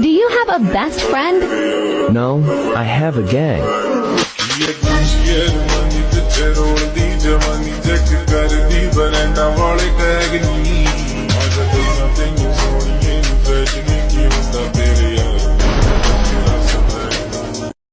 Do you have a best friend? No, I have a gang.